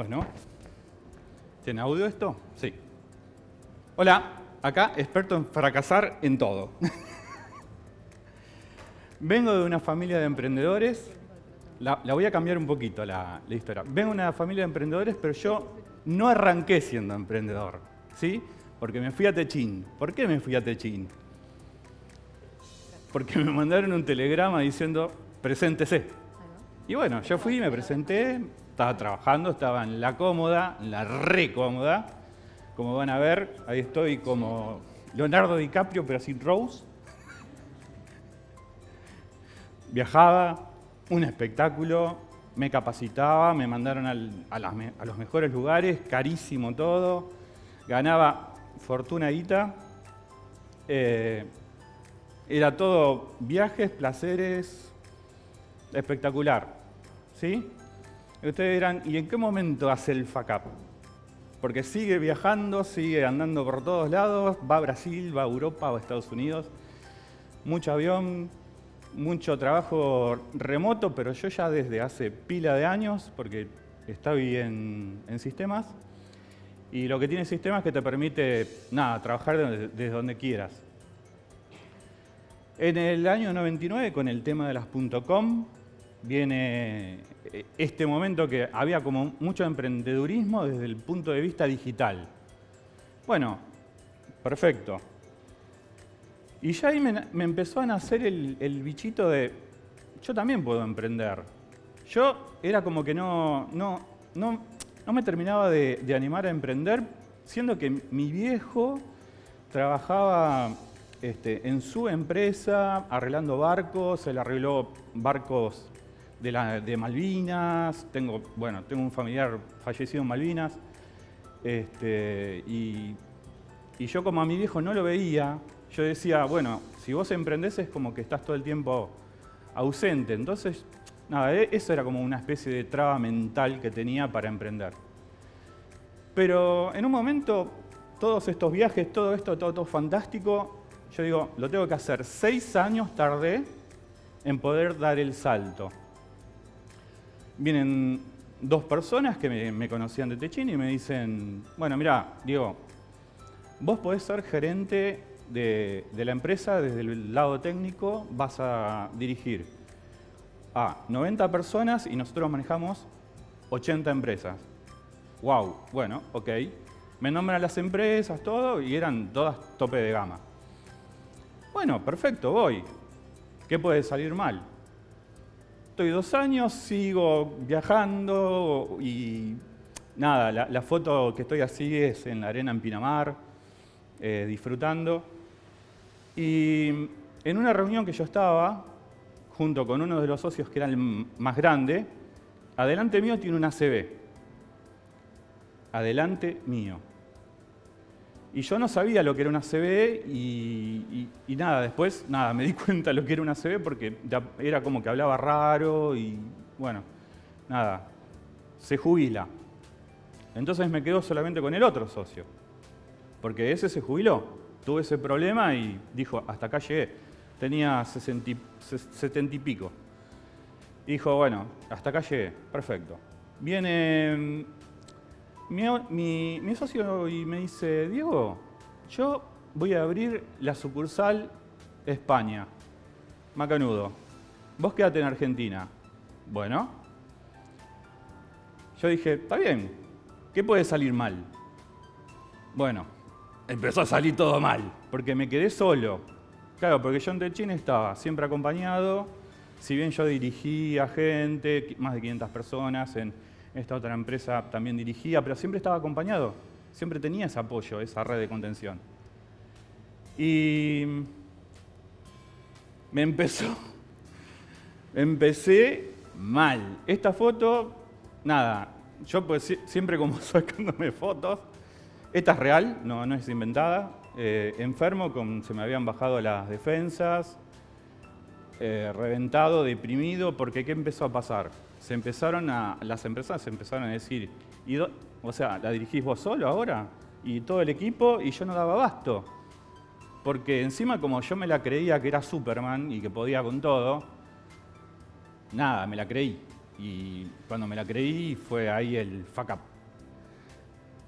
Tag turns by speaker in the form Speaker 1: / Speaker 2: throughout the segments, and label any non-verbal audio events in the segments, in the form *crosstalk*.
Speaker 1: Bueno. ¿Tiene audio esto? Sí. Hola, acá experto en fracasar en todo. *laughs* Vengo de una familia de emprendedores. La, voy a cambiar un poquito la, la, historia. Vengo de una familia de emprendedores, pero yo no arranqué siendo emprendedor. ¿Sí? Porque me fui a Techín. ¿Por qué me fui a Techín? Porque me mandaron un telegrama diciendo, preséntese. Y bueno, yo fui, me presenté, estaba trabajando, estaba en la cómoda, en la re cómoda. Como van a ver, ahí estoy como Leonardo DiCaprio, pero sin Rose. Viajaba, un espectáculo, me capacitaba, me mandaron a, los mejores lugares, carísimo todo, ganaba fortuna guita. Eh, era todo viajes, placeres, espectacular. ¿Sí? Ustedes dirán, ¿y en qué momento hace el FACAP? Porque sigue viajando, sigue andando por todos lados, va a Brasil, va a Europa, va a Estados Unidos. Mucho avión, mucho trabajo remoto, pero yo ya desde hace pila de años, porque estoy en, en sistemas, y lo que tiene sistemas es que te permite, nada, trabajar desde, donde quieras. En el año 99, con el tema de las .com, viene eh, este momento que había como mucho emprendedurismo desde el punto de vista digital. Bueno, perfecto. Y ya ahí me, empezó a nacer el, bichito de, yo también puedo emprender. Yo era como que no, no, no, no me terminaba de, animar a emprender, siendo que mi viejo trabajaba este, en su empresa arreglando barcos, él arregló barcos de, Malvinas, tengo, bueno, tengo un familiar fallecido en Malvinas, este, y, y yo como a mi viejo no lo veía, yo decía, bueno, si vos emprendés es como que estás todo el tiempo ausente. Entonces, nada, e-, eso era como una especie de traba mental que tenía para emprender. Pero en un momento, todos estos viajes, todo esto, todo, todo fantástico, yo digo, lo tengo que hacer. Seis años tardé en poder dar el salto. Vienen dos personas que me, conocían de Techín y me dicen, bueno, mira, Diego, vos podés ser gerente de, la empresa, desde el lado técnico, vas a dirigir a 90 personas y nosotros manejamos 80 empresas. ¡Wow! Bueno, ok. Me nombran las empresas, todo, y eran todas tope de gama. Bueno, perfecto, voy. ¿Qué puede salir mal? Estoy dos años, sigo viajando y nada, la, foto que estoy así es en la arena en Pinamar, eh, disfrutando. Y en una reunión que yo estaba, junto con uno de los socios que era el más grande, adelante mío tiene una CB. Adelante mío. Y yo no sabía lo que era una CB y, nada, después nada, me di *laughs* cuenta lo que era una CB porque era como que hablaba raro y bueno, nada, se jubila. Entonces me quedo solamente con el otro socio, porque ese se jubiló tuve ese problema y dijo, hasta acá llegué. Tenía 70 y pico. Dijo, bueno, hasta acá llegué, perfecto. Viene mm, mi, socio y me dice, Diego, yo voy a abrir la sucursal España, Macanudo. Vos quédate en Argentina. Bueno. Yo dije, está bien, ¿qué puede salir mal? Bueno, empezó a salir todo mal, porque me quedé solo. Claro, porque yo en Techin estaba siempre acompañado, si bien yo dirigía gente, más de 500 personas, en esta otra empresa también dirigía, pero siempre estaba acompañado, siempre tenía ese apoyo, esa red de contención. Y me empezó, *laughs* empecé mal. Esta foto, nada, yo pues siempre como *laughs* sacándome fotos, esta es real, no, no es inventada. Eh, enfermo, con, se me habían bajado las defensas, eh, reventado, deprimido, porque ¿qué empezó a pasar? Se empezaron a, las empresas se empezaron a decir, o sea, ¿la dirigís vos solo ahora? Y todo el equipo, y yo no daba abasto. Porque encima como yo me la creía que era Superman y que podía con todo, nada, me la creí. Y cuando me la creí fue ahí el fuck up.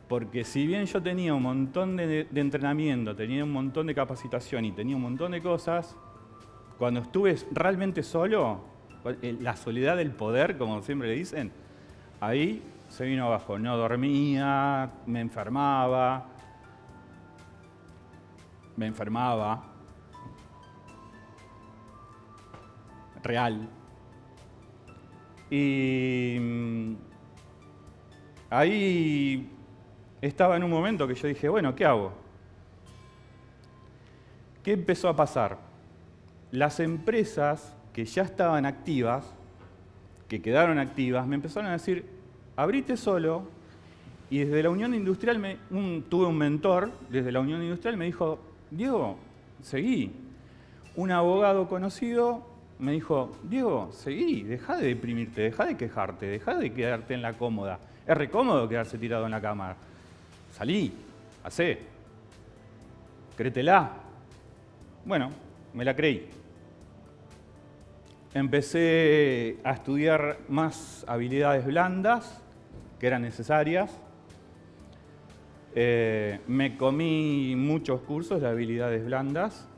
Speaker 1: Porque si bien yo tenía un montón de, entrenamiento, tenía un montón de capacitación y tenía un montón de cosas, cuando estuve realmente solo, la soledad del poder, como siempre le dicen, ahí se vino abajo. No dormía, me enfermaba, me enfermaba, real. Y mm, ahí estaba en un momento que yo dije, bueno, ¿qué hago? ¿Qué empezó a pasar? Las empresas que ya estaban activas, que quedaron activas, me empezaron a decir, abrite solo, y desde la Unión Industrial tuve un mentor, desde la Unión Industrial me dijo, Diego, seguí. Un abogado conocido me dijo, Diego, seguí, deja de deprimirte, deja de quejarte, deja de quedarte en la cómoda. Es recómodo quedarse tirado en la cama. Salí, hacé, créetela. Bueno, me la creí. Empecé a estudiar más habilidades blandas que eran necesarias. Eh, me comí muchos cursos de habilidades blandas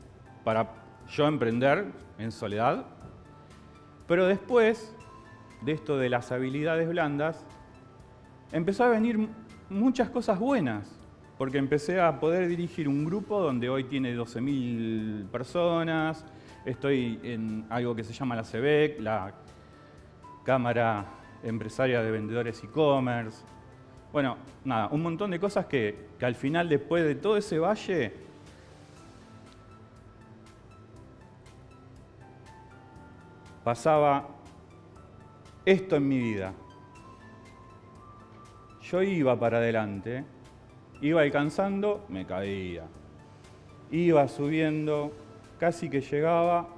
Speaker 1: para yo emprender en soledad. Pero después de esto de las habilidades blandas, empezó a venir muchas cosas buenas, porque empecé a poder dirigir un grupo donde hoy tiene 12.000 personas, estoy en algo que se llama la CEBEC, la Cámara Empresaria de Vendedores E-Commerce. Bueno, nada, un montón de cosas que, que al final, después de todo ese valle, pasaba esto en mi vida. Yo iba para adelante, iba alcanzando, me caía. Iba subiendo, casi que llegaba,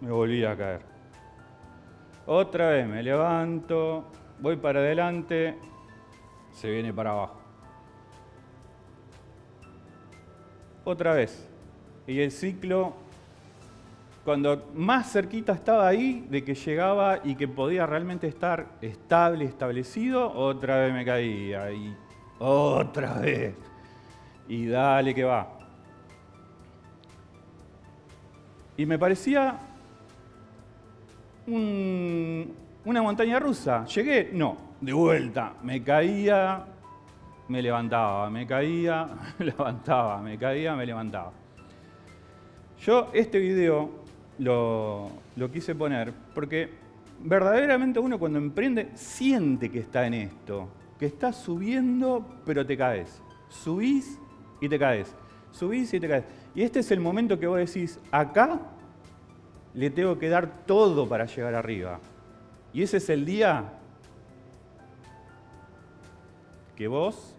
Speaker 1: me volvía a caer. Otra vez me levanto, voy para adelante, se viene para abajo. Otra vez. Y el ciclo cuando más cerquita estaba ahí de que llegaba y que podía realmente estar estable, establecido, otra vez me caía y otra vez. Y dale que va. Y me parecía una montaña rusa. Llegué, no, de vuelta. Me caía, me levantaba, me caía, *laughs* me levantaba, me caía, me levantaba. Yo este video lo, quise poner porque verdaderamente uno cuando emprende siente que está en esto, que está subiendo pero te caes. Subís y te caes. Subís y te caes. Y este es el momento que vos decís, acá le tengo que dar todo para llegar arriba. Y ese es el día que vos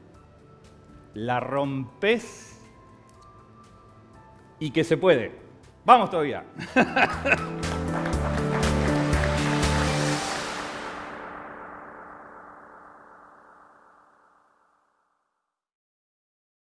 Speaker 1: la rompes y que se puede. Vamos todavía. *laughs*